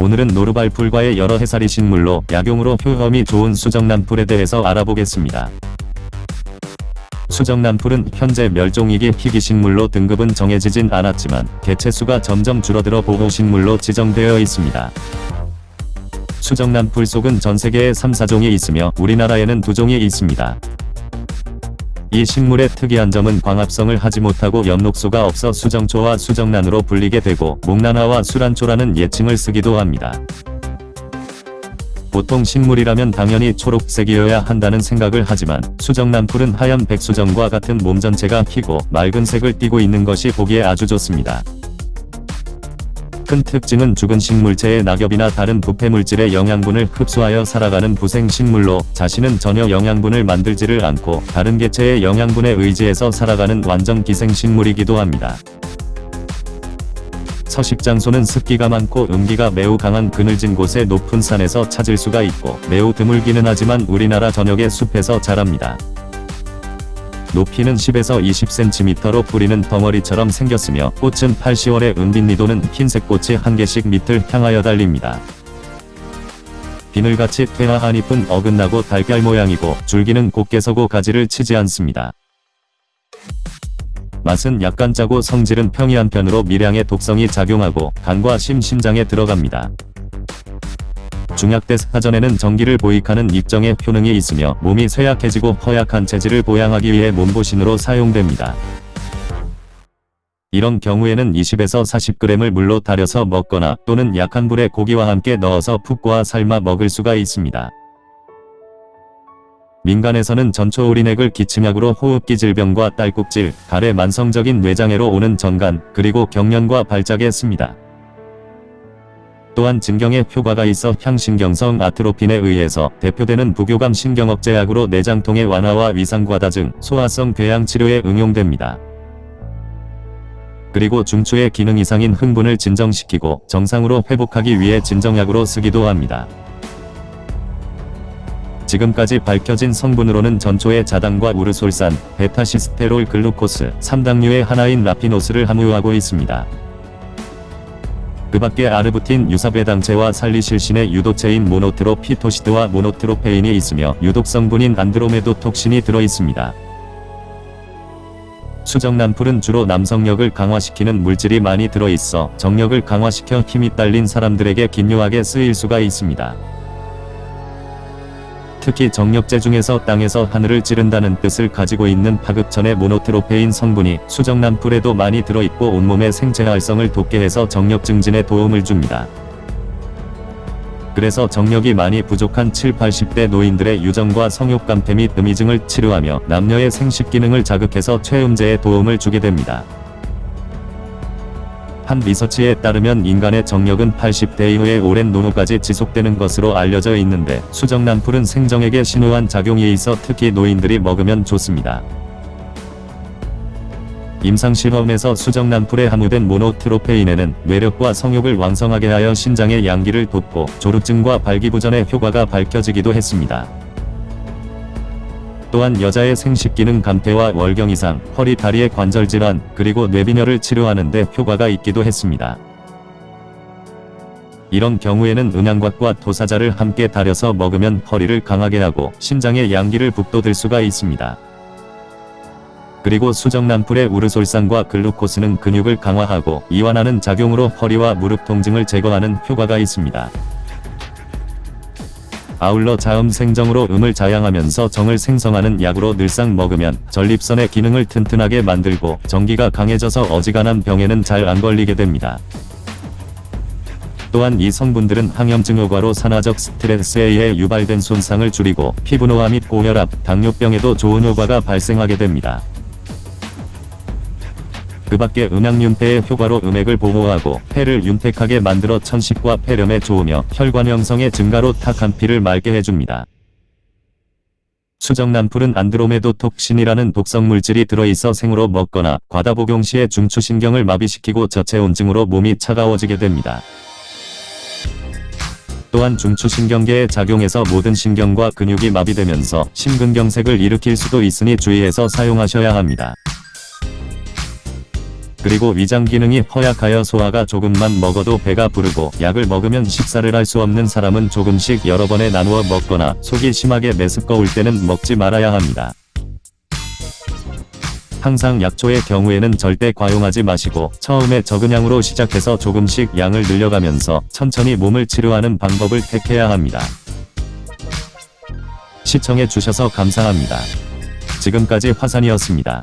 오늘은 노르발 풀과의 여러 해살이 식물로 약용으로 효험이 좋은 수정란풀에 대해서 알아보겠습니다. 수정란풀은 현재 멸종위기 희귀식물로 등급은 정해지진 않았지만 개체수가 점점 줄어들어 보호식물로 지정되어 있습니다. 수정란풀 속은 전세계에 3, 4종이 있으며 우리나라에는 2종이 있습니다. 이 식물의 특이한 점은 광합성을 하지 못하고 엽록소가 없어 수정초와 수정란으로 불리게 되고 목란화와 수란초라는 예칭을 쓰기도 합니다. 보통 식물이라면 당연히 초록색이어야 한다는 생각을 하지만 수정란풀은 하얀 백수정과 같은 몸 전체가 희고 맑은 색을 띠고 있는 것이 보기에 아주 좋습니다. 큰 특징은 죽은 식물체의 낙엽이나 다른 부패물질의 영양분을 흡수하여 살아가는 부생식물로 자신은 전혀 영양분을 만들지를 않고 다른 개체의 영양분에 의지해서 살아가는 완전 기생식물이기도 합니다. 서식장소는 습기가 많고 음기가 매우 강한 그늘진 곳의 높은 산에서 찾을 수가 있고 매우 드물기는 하지만 우리나라 전역의 숲에서 자랍니다. 높이는 10에서 20cm로 뿌리는 덩어리처럼 생겼으며 꽃은 8, 10월에 은빛니도는 흰색 꽃이 한 개씩 밑을 향하여 달립니다. 비늘같이 퇴화한 잎은 어긋나고 달걀 모양이고 줄기는 곱게 서고 가지를 치지 않습니다. 맛은 약간 짜고 성질은 평이한 편으로 미량의 독성이 작용하고 간과 심, 심장에 들어갑니다. 중약대 사전에는 전기를 보익하는 입정의 효능이 있으며 몸이 쇠약해지고 허약한 체질을 보양하기 위해 몸보신으로 사용됩니다. 이런 경우에는 20에서 40g을 물로 달여서 먹거나 또는 약한 불에 고기와 함께 넣어서 푹 고아 삶아 먹을 수가 있습니다. 민간에서는 전초우린액을 기침약으로 호흡기 질병과 딸꾹질, 가래 만성적인 뇌장애로 오는 전간, 그리고 경련과 발작에 씁니다. 또한 진경에 효과가 있어 향신경성 아트로핀에 의해서 대표되는 부교감 신경억제약으로 내장통의 완화와 위상과다 등 소화성 궤양 치료에 응용됩니다. 그리고 중추의 기능 이상인 흥분을 진정시키고 정상으로 회복하기 위해 진정약으로 쓰기도 합니다. 지금까지 밝혀진 성분으로는 전초의 자당과 우르솔산, 베타시스테롤 글루코스, 3당류의 하나인 라피노스를 함유하고 있습니다. 그 밖에 아르부틴 유사배당체와 살리실신의 유도체인 모노트로피토시드와 모노트로페인이 있으며 유독성분인 안드로메도톡신이 들어있습니다. 수정란풀은 주로 남성력을 강화시키는 물질이 많이 들어있어 정력을 강화시켜 힘이 딸린 사람들에게 긴요하게 쓰일 수가 있습니다. 특히 정력제 중에서 땅에서 하늘을 찌른다는 뜻을 가지고 있는 파급천의 모노트로페인 성분이 수정란풀에도 많이 들어있고 온몸의 생체 활성을 돕게 해서 정력 증진에 도움을 줍니다. 그래서 정력이 많이 부족한 7, 80대 노인들의 유정과 성욕감퇴 및 음이증을 치료하며 남녀의 생식 기능을 자극해서 최음제에 도움을 주게 됩니다. 한 리서치에 따르면 인간의 정력은 80대 이후에 오랜 노후까지 지속되는 것으로 알려져 있는데 수정란풀은 생정에게 신호한 작용이 있어 특히 노인들이 먹으면 좋습니다. 임상실험에서 수정란풀에 함유된 모노트로페인에는 뇌력과 성욕을 왕성하게 하여 신장의 양기를 돕고 조루증과 발기부전의 효과가 밝혀지기도 했습니다. 또한 여자의 생식기능 감퇴와 월경 이상, 허리 다리의 관절 질환, 그리고 뇌빈혈을 치료하는 데 효과가 있기도 했습니다. 이런 경우에는 은양곽과 도사자를 함께 달여서 먹으면 허리를 강하게 하고 신장의 양기를 북돋을 수가 있습니다. 그리고 수정란풀의 우르솔산과 글루코스는 근육을 강화하고 이완하는 작용으로 허리와 무릎 통증을 제거하는 효과가 있습니다. 아울러 자음 생정으로 음을 자양하면서 정을 생성하는 약으로 늘상 먹으면 전립선의 기능을 튼튼하게 만들고 전기가 강해져서 어지간한 병에는 잘 안 걸리게 됩니다. 또한 이 성분들은 항염증 효과로 산화적 스트레스에 의해 유발된 손상을 줄이고 피부노화 및 고혈압, 당뇨병에도 좋은 효과가 발생하게 됩니다. 그 밖에 음양윤폐의 효과로 음액을 보호하고 폐를 윤택하게 만들어 천식과 폐렴에 좋으며 혈관 형성의 증가로 탁한 피를 맑게 해줍니다. 수정란풀은 안드로메도 톡신이라는 독성 물질이 들어있어 생으로 먹거나 과다 복용 시에 중추신경을 마비시키고 저체온증으로 몸이 차가워지게 됩니다. 또한 중추신경계에 작용해서 모든 신경과 근육이 마비되면서 심근경색을 일으킬 수도 있으니 주의해서 사용하셔야 합니다. 그리고 위장 기능이 허약하여 소화가 조금만 먹어도 배가 부르고 약을 먹으면 식사를 할 수 없는 사람은 조금씩 여러 번에 나누어 먹거나 속이 심하게 메스꺼울 때는 먹지 말아야 합니다. 항상 약초의 경우에는 절대 과용하지 마시고 처음에 적은 양으로 시작해서 조금씩 양을 늘려가면서 천천히 몸을 치료하는 방법을 택해야 합니다. 시청해 주셔서 감사합니다. 지금까지 화산이었습니다.